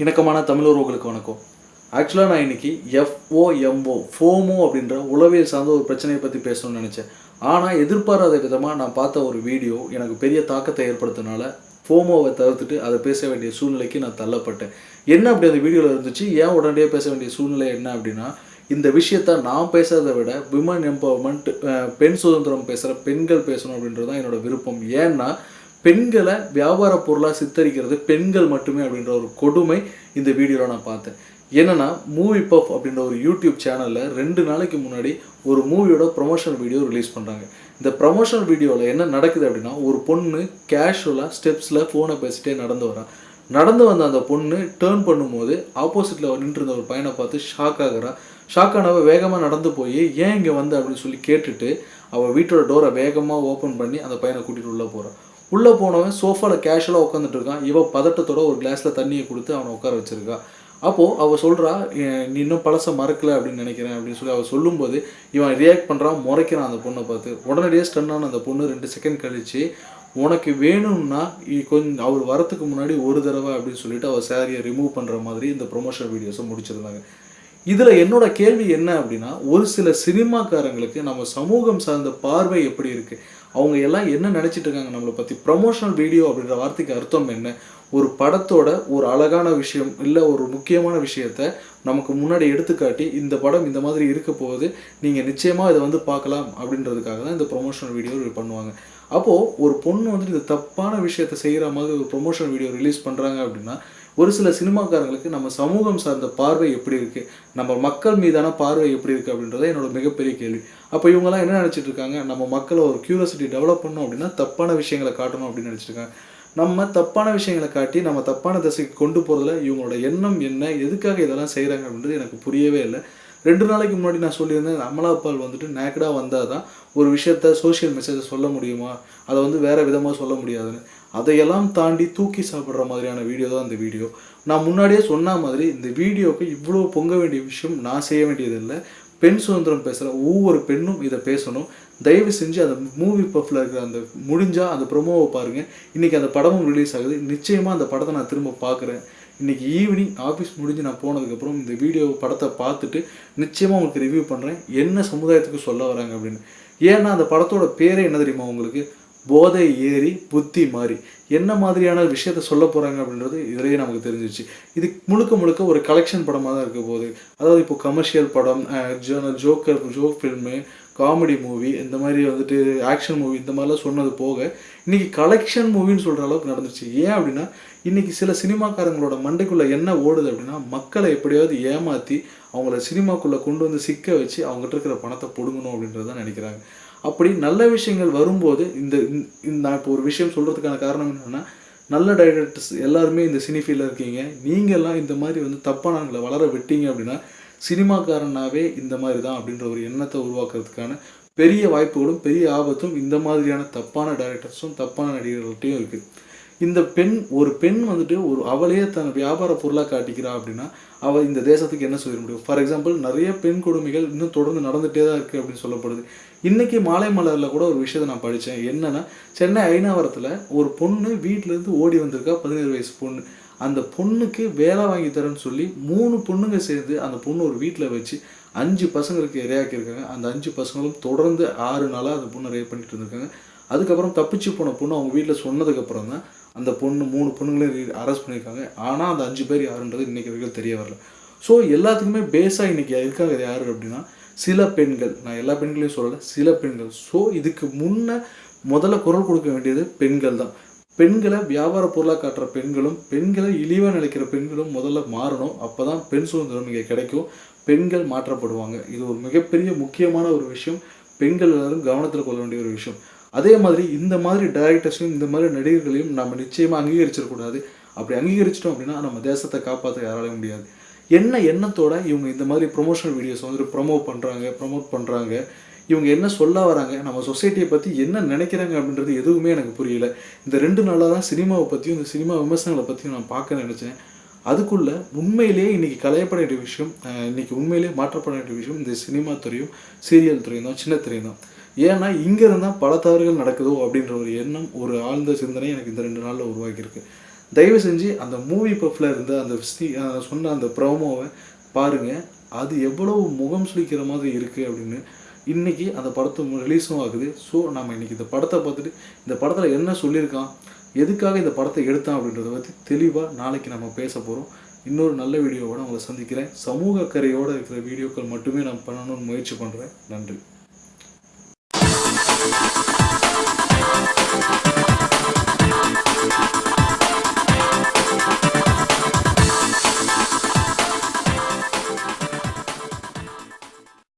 இணக்கமான தமிழ் உறவுகளுக்கு வணக்கம். ஆக்சுவலாக நான் இன்னைக்கு எஃப்ஓஎம்ஓ ஃபோமோ அப்படின்ற உளவியல் சார்ந்த ஒரு பிரச்சனையை பற்றி பேசணும்னு நினச்சேன். ஆனால் எதிர்பாராத விதமாக நான் பார்த்த ஒரு வீடியோ எனக்கு பெரிய தாக்கத்தை ஏற்படுத்தினால ஃபோமோவை தவிர்த்துட்டு அதை பேச வேண்டிய சூழ்நிலைக்கு நான் தள்ளப்பட்டேன். என்ன அப்படி அந்த வீடியோவில் இருந்துச்சு? ஏன் உடனடியாக பேச வேண்டிய சூழ்நிலை என்ன அப்படின்னா இந்த விஷயத்த நான் பேசுறதை விட விமன் எம்பவர்மெண்ட் பெண் சுதந்திரம் பேசுகிற பெண்கள் பேசணும் அப்படின்றது தான் என்னோட விருப்பம். ஏன்னா பெண்களை வியாபார பொருளாக சித்தரிக்கிறது பெண்கள் மட்டுமே அப்படின்ற ஒரு கொடுமை இந்த வீடியோவில் நான் பார்த்தேன். என்னன்னா மூவி பஃப் அப்படின்ற ஒரு யூடியூப் சேனலில் ரெண்டு நாளைக்கு முன்னாடி ஒரு மூவியோட ப்ரொமோஷனல் வீடியோ ரிலீஸ் பண்ணுறாங்க இந்த ப்ரொமோஷனல் வீடியோவில் என்ன நடக்குது அப்படின்னா ஒரு பொண்ணு கேஷுவலாக ஸ்டெப்ஸில் ஃபோனை பேசிட்டே நடந்து வரா நடந்து வந்த அந்த பொண்ணு டேர்ன் பண்ணும்போது ஆப்போசிட்டில் நின்று இருந்த ஒரு பையனை பார்த்து ஷாக் ஆகுறா. ஷாக் ஆனவ வேகமாக நடந்து போய் ஏன் இங்கே வந்த? அப்படின்னு சொல்லி கேட்டுட்டு அவள் வீட்டோட டோரை வேகமாக ஓப்பன் பண்ணி அந்த பையனை கூட்டிகிட்டு உள்ளே போகிறான் உள்ளே போனவன் சோஃபாவில் கேஷுவலாக உட்காந்துட்டு இருக்கான் இவன் பதட்டத்தோட ஒரு கிளாஸில் தண்ணியை கொடுத்து அவனை உட்கார வச்சிருக்கா. அப்போது அவள் சொல்கிறா நீ இன்னும் பழசை மறக்கலை அப்படின்னு நினைக்கிறேன் அப்படின்னு சொல்லி அவள் சொல்லும்போது இவன் ரியாக்ட் பண்ணுறான் முறைக்கிறான் அந்த பொண்ணை பார்த்து. உடனடியாக ஸ்டன்னான அந்த பொண்ணு ரெண்டு செகண்ட் கழித்து உனக்கு வேணும்னா இ- கொஞ்சம் அவர் வரத்துக்கு முன்னாடி ஒரு தடவை அப்படின்னு சொல்லிட்டு அவள் சேரீயை ரிமூவ் பண்ணுற மாதிரி இந்த ப்ரொமோஷன் வீடியோஸை முடிச்சிருந்தாங்க. இதில் என்னோட கேள்வி என்ன அப்படின்னா ஒரு சில சினிமாக்காரங்களுக்கு நம்ம சமூகம் சார்ந்த பார்வை எப்படி இருக்குது அவங்க எல்லாம் என்ன நினச்சிட்டு இருக்காங்க நம்மளை பற்றி ப்ரமோஷனல் வீடியோ அப்படின்ற வார்த்தைக்கு அர்த்தம் என்ன? ஒரு படத்தோட ஒரு அழகான விஷயம் இல்லை ஒரு முக்கியமான விஷயத்த நமக்கு முன்னாடி எடுத்துக்காட்டி இந்த படம் இந்த மாதிரி இருக்க போகுது நீங்கள் நிச்சயமாக இதை வந்து பார்க்கலாம் அப்படின்றதுக்காக தான் இந்த ப்ரொமோஷனல் வீடியோ பண்ணுவாங்க. அப்போது ஒரு பொண்ணு வந்துட்டு இந்த தப்பான விஷயத்த செய்கிற மாதிரி ஒரு ப்ரொமோஷனல் வீடியோ ரிலீஸ் பண்ணுறாங்க அப்படின்னா ஒரு சில சினிமாக்காரங்களுக்கு நம்ம சமூகம் சார்ந்த பார்வை எப்படி இருக்குது நம்ம மக்கள் மீதான பார்வை எப்படி இருக்குது அப்படின்றத என்னோட மிகப்பெரிய கேள்வி. அப்போ இவங்கெல்லாம் என்ன நினச்சிட்டு இருக்காங்க? நம்ம மக்களை ஒரு க்யூரியாசிட்டி டெவலப் பண்ணோம் அப்படின்னா தப்பான விஷயங்களை காட்டணும் அப்படின்னு நினச்சிருக்காங்க நம்ம தப்பான விஷயங்களை காட்டி நம்ம தப்பான திசைக்கு கொண்டு போகிறதுல இவங்களோட எண்ணம் என்ன? எதுக்காக இதெல்லாம் செய்கிறாங்க அப்படின்றது எனக்கு புரியவே இல்லை. ரெண்டு நாளைக்கு முன்னாடி நான் சொல்லியிருந்தேன் அமலாபால் வந்துட்டு நேக்கடாக வந்தால் தான் ஒரு விஷயத்த சோஷியல் மெசேஜை சொல்ல முடியுமா? அதை வந்து வேறு விதமாக சொல்ல முடியாதுன்னு. அதையெல்லாம் தாண்டி தூக்கி சாப்பிட்ற மாதிரியான வீடியோ தான் இந்த வீடியோ நான் முன்னாடியே சொன்ன மாதிரி இந்த வீடியோவுக்கு இவ்வளோ பொங்க வேண்டிய விஷயம் நான் செய்ய வேண்டியதில்லை. பெண் சுதந்திரம் பேசுகிற ஒவ்வொரு பெண்ணும் இதை பேசணும். தயவு செஞ்சு அந்த மூவி பஃப்பில் இருக்கிற அந்த முடிஞ்சால் அந்த ப்ரொமோவை பாருங்கள் இன்றைக்கி அந்த படமும் ரிலீஸ் ஆகுது. நிச்சயமாக அந்த படத்தை நான் திரும்ப பார்க்குறேன். இன்றைக்கி ஈவினிங் ஆஃபீஸ் முடிஞ்சு நான் போனதுக்கப்புறம் இந்த வீடியோ படத்தை பார்த்துட்டு நிச்சயமாக உங்களுக்கு ரிவ்யூ பண்ணுறேன் என்ன சமுதாயத்துக்கு சொல்ல வராங்க அப்படின்னு. ஏன்னா அந்த படத்தோட பேரே என்ன தெரியுமா உங்களுக்கு? போதை ஏறி புத்தி மாறி. என்ன மாதிரியான விஷயத்த சொல்ல போகிறாங்க அப்படின்றது இதிலேயே நமக்கு தெரிஞ்சிச்சு இது முழுக்க முழுக்க ஒரு கலெக்ஷன் படமாக தான் இருக்க போகுது. அதாவது இப்போ கமர்ஷியல் படம் joker joke film comedy movie இந்த மாதிரி வந்துட்டு ஆக்ஷன் மூவி இந்த மாதிரிலாம் சொன்னது போக இன்றைக்கி கலெக்ஷன் மூவின்னு சொல்கிற அளவுக்கு நடந்துச்சு ஏன் அப்படின்னா இன்றைக்கி சில சினிமாக்காரங்களோட மண்டைக்குள்ளே என்ன ஓடுது அப்படின்னா மக்களை எப்படியாவது ஏமாற்றி அவங்கள சினிமாக்குள்ளே கொண்டு வந்து சிக்க வச்சு அவங்ககிட்ட இருக்கிற பணத்தை பிடுங்கணும் அப்படின்றத நினைக்கிறாங்க. அப்படி நல்ல விஷயங்கள் வரும்போது இந்த இந்த- இந்த நான் இப்போ ஒரு விஷயம் சொல்கிறதுக்கான காரணம் என்னென்னா நல்ல டைரக்டர்ஸ் எல்லாருமே இந்த சினி ஃபீல்டில் இருக்கீங்க. நீங்கள்லாம் இந்த மாதிரி வந்து தப்பானவங்களை வளர விட்டீங்க அப்படின்னா சினிமாக்காரனாவே இந்த மாதிரி தான் அப்படின்ற ஒரு எண்ணத்தை உருவாக்குறதுக்கான பெரிய வாய்ப்புகளும் பெரிய ஆபத்தும் இந்த மாதிரியான தப்பான டைரக்டர்ஸும் தப்பான நடிகர்கள்ட்டையும் இருக்குது இந்த பெண் ஒரு பெண் வந்துட்டு ஒரு அவளையே தன் வியாபார பொருளாக காட்டிக்கிறா அப்படின்னா அவள் இந்த தேசத்துக்கு என்ன சொல்லிட முடியும்? ஃபார் எக்ஸாம்பிள் நிறைய பெண் கொடுமைகள் இன்னும் தொடர்ந்து நடந்துகிட்டே தான் இருக்குது அப்படின்னு சொல்லப்படுது. இன்னைக்கு மாலை மலரில் கூட ஒரு விஷயத்தை நான் படித்தேன் என்னன்னா சென்னை ஐநாவரத்தில் ஒரு பொண்ணு வீட்டிலேருந்து ஓடி வந்திருக்கா பதினேழு வயசு பொண்ணு. அந்த பொண்ணுக்கு வேலை வாங்கி தரேன்னு சொல்லி மூணு பொண்ணுங்க சேர்ந்து அந்த பொண்ணு ஒரு வீட்டில் வச்சு அஞ்சு பசங்களுக்கு இரையாக்கியிருக்காங்க. அந்த அஞ்சு பசங்களும் தொடர்ந்து ஆறு நாளாக அந்த பொண்ணை ரேப் பண்ணிட்டு இருந்திருக்காங்க. அதுக்கப்புறம் தப்பிச்சு போன பொண்ணு அவங்க வீட்டில் சொன்னதுக்கப்புறம் தான் அந்த பொண்ணு மூணு பொண்ணுங்களையும் அரெஸ்ட் பண்ணியிருக்காங்க. ஆனால் அந்த அஞ்சு பேர் யாருன்றது இன்றைக்கி வரைக்கும் தெரிய வரல. ஸோ எல்லாத்துக்குமே பேஸாக இன்றைக்கி இருக்காங்க யார் அப்படின்னா சில பெண்கள் நான் எல்லா பெண்களையும் சொல்லலை சில பெண்கள். ஸோ இதுக்கு முன்ன முதல்ல குரல் கொடுக்க வேண்டியது பெண்கள் தான். பெண்களை வியாபார பொருளாக காட்டுற பெண்களும் பெண்களை இழிவாக நினைக்கிற பெண்களும் முதல்ல மாறணும். அப்போ தான் பெண் சுதந்திரம் இங்கே கிடைக்கும். பெண்கள் மாற்றப்படுவாங்க. இது ஒரு மிகப்பெரிய முக்கியமான ஒரு விஷயம். பெண்கள் எல்லாரும் கவனத்தில் கொள்ள வேண்டிய ஒரு விஷயம். அதே மாதிரி இந்த மாதிரி டைரக்டர்ஸையும் இந்த மாதிரி நடிகர்களையும் நம்ம நிச்சயமாக அங்கீகரிச்சிடக்கூடாது அப்படி அங்கீகரிச்சிட்டோம் அப்படின்னா நம்ம தேசத்தை காப்பாற்ற யாராலையும் முடியாது. என்ன எண்ணத்தோட இவங்க இந்த மாதிரி ப்ரொமோஷனல் வீடியோஸ் வந்துட்டு ப்ரொமோட் பண்ணுறாங்க ப்ரொமோட் பண்ணுறாங்க இவங்க என்ன சொல்ல வராங்க நம்ம சொசைட்டியை பற்றி என்ன நினைக்கிறாங்க அப்படின்றது எதுவுமே எனக்கு புரியல. இந்த ரெண்டு நாளாக தான் சினிமாவை பற்றியும் இந்த சினிமா விமர்சனங்களை பற்றியும் நான் பார்க்க நினச்சேன். அதுக்குள்ள உண்மையிலேயே இன்னைக்கு கலையப்பட வேண்டிய விஷயம் இன்றைக்கி இன்னைக்கு உண்மையிலேயே மாற்றப்பட வேண்டிய விஷயம் இந்த சினிமா துறையும் சீரியல் துறையும் தான் சின்ன துறையும் தான். ஏன்னா இங்கே இருந்தால் பல தவறுகள் நடக்குதோ அப்படின்ற ஒரு எண்ணம் ஒரு ஆழ்ந்த சிந்தனை எனக்கு இந்த ரெண்டு நாளில் உருவாக்கியிருக்கு. தயவு செஞ்சு அந்த மூவி பஃப்பில் இருந்த அந்த சொன்ன அந்த ப்ரோமோவை பாருங்கள் அது எவ்வளவு முகம் சுளிக்கிற மாதிரி இருக்குது அப்படின்னு இன்றைக்கி அந்த படத்தை ரிலீஸும் ஆகுது. ஸோ நம்ம இன்றைக்கி இந்த படத்தை பார்த்துட்டு இந்த படத்தில் என்ன சொல்லியிருக்கான் எதுக்காக இந்த படத்தை எடுத்தான் அப்படின்றத பற்றி தெளிவாக நாளைக்கு நம்ம பேச போகிறோம் இன்னொரு நல்ல வீடியோவோட உங்களை சந்திக்கிறேன். சமூக கரையோடு இருக்கிற வீடியோக்கள் மட்டுமே நான் பண்ணணும்னு முயற்சி பண்ணுறேன் நன்றி.